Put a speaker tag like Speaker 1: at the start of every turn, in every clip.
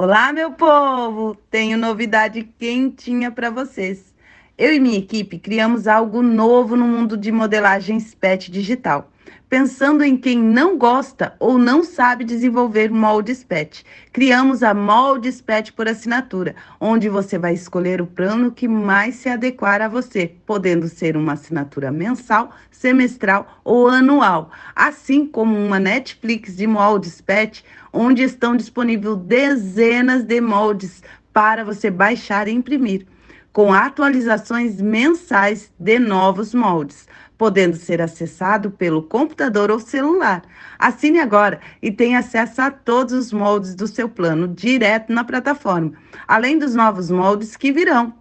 Speaker 1: Olá, meu povo! Tenho novidade quentinha para vocês. Eu e minha equipe criamos algo novo no mundo de modelagem PET digital, pensando em quem não gosta ou não sabe desenvolver moldes PET. Criamos a Moldes PET por assinatura, onde você vai escolher o plano que mais se adequar a você, podendo ser uma assinatura mensal, semestral ou anual, assim como uma Netflix de moldes PET onde estão disponíveis dezenas de moldes para você baixar e imprimir, com atualizações mensais de novos moldes, podendo ser acessado pelo computador ou celular. Assine agora e tenha acesso a todos os moldes do seu plano direto na plataforma, além dos novos moldes que virão.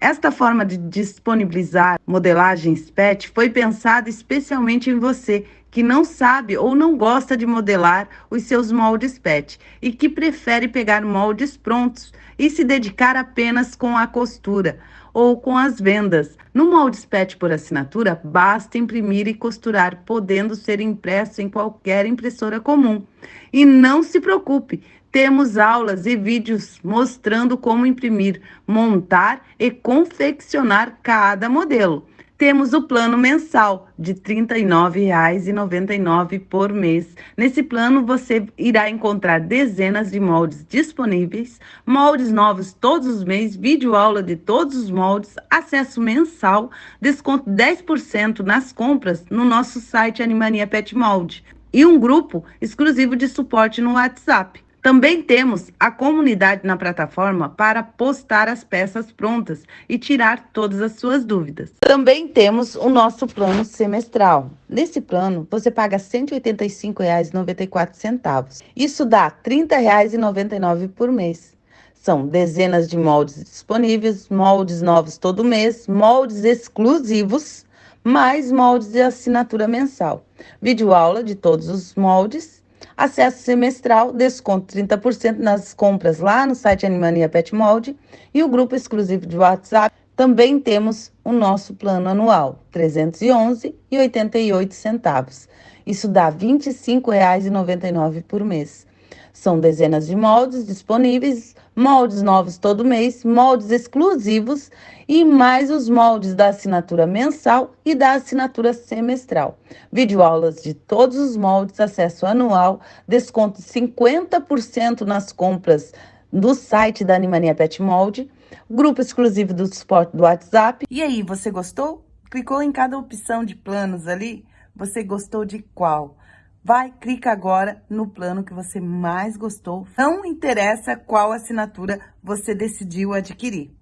Speaker 1: Esta forma de disponibilizar modelagens PET foi pensada especialmente em você que não sabe ou não gosta de modelar os seus moldes PET e que prefere pegar moldes prontos e se dedicar apenas com a costura ou com as vendas. No moldes PET por assinatura, basta imprimir e costurar, podendo ser impresso em qualquer impressora comum. E não se preocupe, temos aulas e vídeos mostrando como imprimir, montar e confeccionar cada modelo. Temos o plano mensal de R$ 39,99 por mês. Nesse plano você irá encontrar dezenas de moldes disponíveis, moldes novos todos os meses, vídeo aula de todos os moldes, acesso mensal, desconto 10% nas compras no nosso site Animania Pet Molde e um grupo exclusivo de suporte no WhatsApp. Também temos a comunidade na plataforma para postar as peças prontas e tirar todas as suas dúvidas. Também temos o nosso plano semestral. Nesse plano, você paga R$ 185,94. Isso dá R$ 30,99 por mês. São dezenas de moldes disponíveis, moldes novos todo mês, moldes exclusivos, mais moldes de assinatura mensal. Vídeo aula de todos os moldes acesso semestral, desconto 30% nas compras lá no site Animania Pet Molde e o grupo exclusivo de WhatsApp. Também temos o nosso plano anual, R$ 311,88. Isso dá R$ 25,99 por mês. São dezenas de moldes disponíveis, moldes novos todo mês, moldes exclusivos e mais os moldes da assinatura mensal e da assinatura semestral. Videoaulas de todos os moldes, acesso anual, desconto 50% nas compras do site da Animania Pet Molde, grupo exclusivo do suporte do WhatsApp.
Speaker 2: E aí, você gostou? Clicou em cada opção de planos ali? Você gostou de qual? Vai, clica agora no plano que você mais gostou. Não interessa qual assinatura você decidiu adquirir.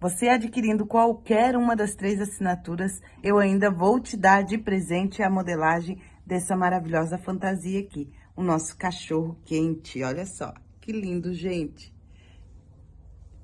Speaker 2: Você adquirindo qualquer uma das três assinaturas, eu ainda vou te dar de presente a modelagem dessa maravilhosa fantasia aqui. O nosso cachorro quente, olha só. Que lindo, gente.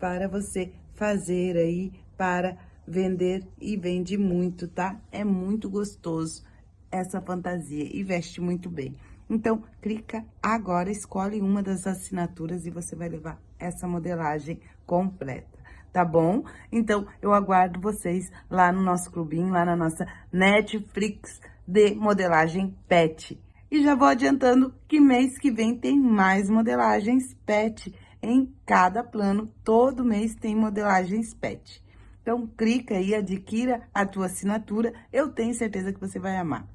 Speaker 2: Para você fazer aí, para vender e vende muito, tá? É muito gostoso essa fantasia e veste muito bem. Então, clica agora, escolhe uma das assinaturas e você vai levar essa modelagem completa, tá bom? Então, eu aguardo vocês lá no nosso clubinho, lá na nossa Netflix de modelagem pet. E já vou adiantando que mês que vem tem mais modelagens pet em cada plano. Todo mês tem modelagens pet. Então, clica aí, adquira a tua assinatura. Eu tenho certeza que você vai amar.